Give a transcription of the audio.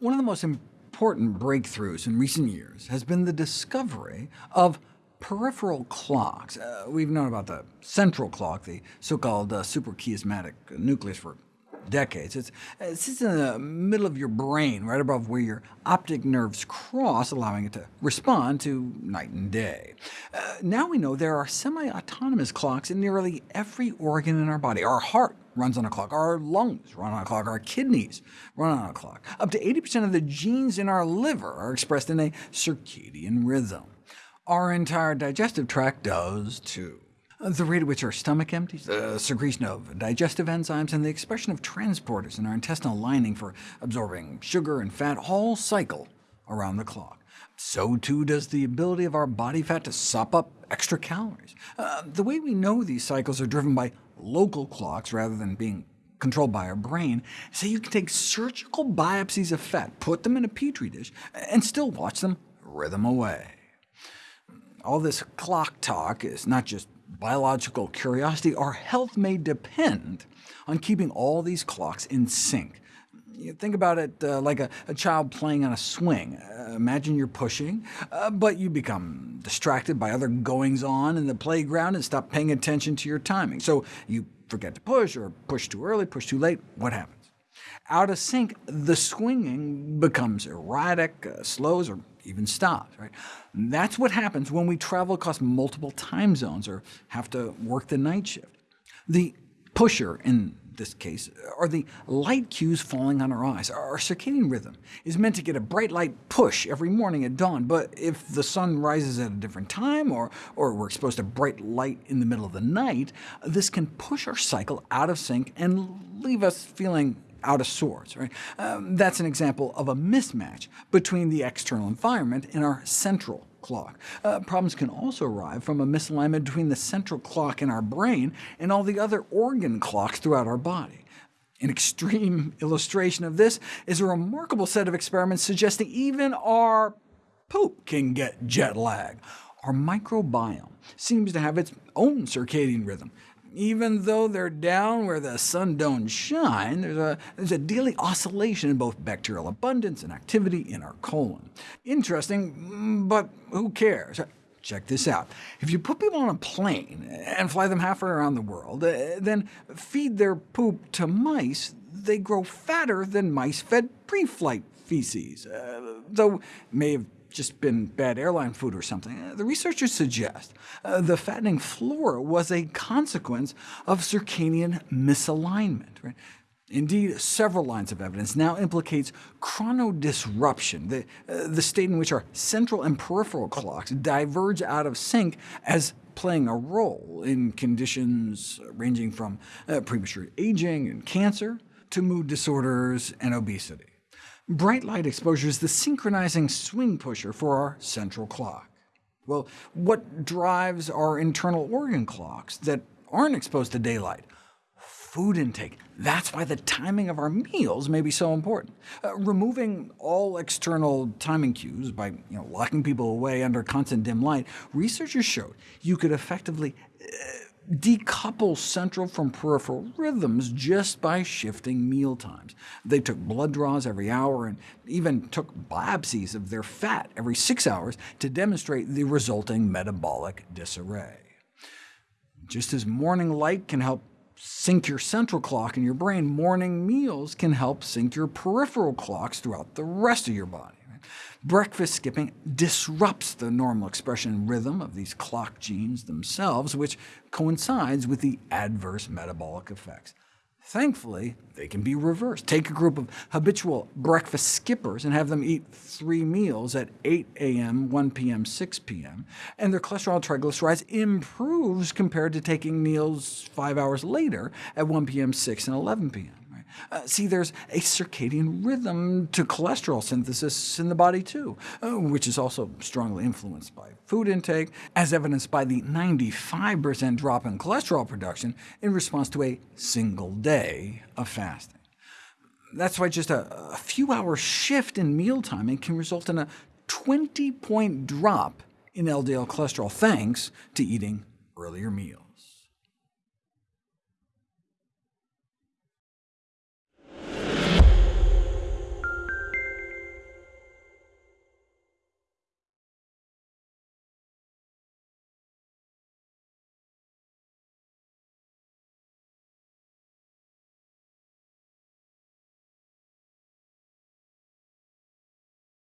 One of the most important breakthroughs in recent years has been the discovery of peripheral clocks. Uh, we've known about the central clock, the so-called uh, suprachiasmatic nucleus, for decades. It sits in the middle of your brain, right above where your optic nerves cross, allowing it to respond to night and day. Uh, now we know there are semi-autonomous clocks in nearly every organ in our body. Our heart runs on a clock, our lungs run on a clock, our kidneys run on a clock. Up to 80% of the genes in our liver are expressed in a circadian rhythm. Our entire digestive tract does too. The rate at which our stomach empties, the secretion of digestive enzymes, and the expression of transporters in our intestinal lining for absorbing sugar and fat all cycle around the clock. So too does the ability of our body fat to sop up extra calories. Uh, the way we know these cycles are driven by local clocks rather than being controlled by our brain, so you can take surgical biopsies of fat, put them in a petri dish, and still watch them rhythm away. All this clock talk is not just biological curiosity, our health may depend on keeping all these clocks in sync. You think about it uh, like a, a, child playing on a swing. Uh, imagine you're pushing, uh, but you become distracted by other goings-on in the playground and stop paying attention to your timing. So you forget to push, or push too early, push too late. What happens? Out of sync, the swinging becomes erratic, uh, slows, or even stops. Right? That's what happens when we travel across multiple time zones or have to work the night shift. The pusher in this case are the light cues falling on our eyes. Our circadian rhythm is meant to get a bright light push every morning at dawn, but if the sun rises at a different time, or, or we're exposed to bright light in the middle of the night, this can push our cycle out of sync and leave us feeling out of sorts. Right? Um, that's an example of a mismatch between the external environment and our central clock. Uh, problems can also arise from a misalignment between the central clock in our brain and all the other organ clocks throughout our body. An extreme illustration of this is a remarkable set of experiments suggesting even our poop can get jet lag. Our microbiome seems to have its own circadian rhythm, even though they're down where the sun don't shine, there's a, there's a daily oscillation in both bacterial abundance and activity in our colon. Interesting, but who cares? Check this out. If you put people on a plane and fly them halfway around the world, uh, then feed their poop to mice, they grow fatter than mice fed pre-flight feces, uh, though may have just been bad airline food or something. Uh, the researchers suggest uh, the fattening flora was a consequence of circadian misalignment. Right? Indeed, several lines of evidence now implicates chronodisruption, the, uh, the state in which our central and peripheral clocks diverge out of sync as playing a role in conditions ranging from uh, premature aging and cancer to mood disorders and obesity. Bright light exposure is the synchronizing swing pusher for our central clock. Well, what drives our internal organ clocks that aren't exposed to daylight? Food intake. That's why the timing of our meals may be so important. Uh, removing all external timing cues by you know, locking people away under constant dim light, researchers showed you could effectively uh, decouple central from peripheral rhythms just by shifting meal times. They took blood draws every hour and even took biopsies of their fat every six hours to demonstrate the resulting metabolic disarray. Just as morning light can help sync your central clock in your brain, morning meals can help sync your peripheral clocks throughout the rest of your body. Breakfast skipping disrupts the normal expression rhythm of these clock genes themselves, which coincides with the adverse metabolic effects. Thankfully, they can be reversed. Take a group of habitual breakfast skippers and have them eat three meals at 8 a.m., 1 p.m., 6 p.m., and their cholesterol triglycerides improves compared to taking meals five hours later at 1 p.m., 6 and 11 p.m. Uh, see, there's a circadian rhythm to cholesterol synthesis in the body too, uh, which is also strongly influenced by food intake, as evidenced by the 95% drop in cholesterol production in response to a single day of fasting. That's why just a, a few-hour shift in meal timing can result in a 20-point drop in LDL cholesterol, thanks to eating earlier meals.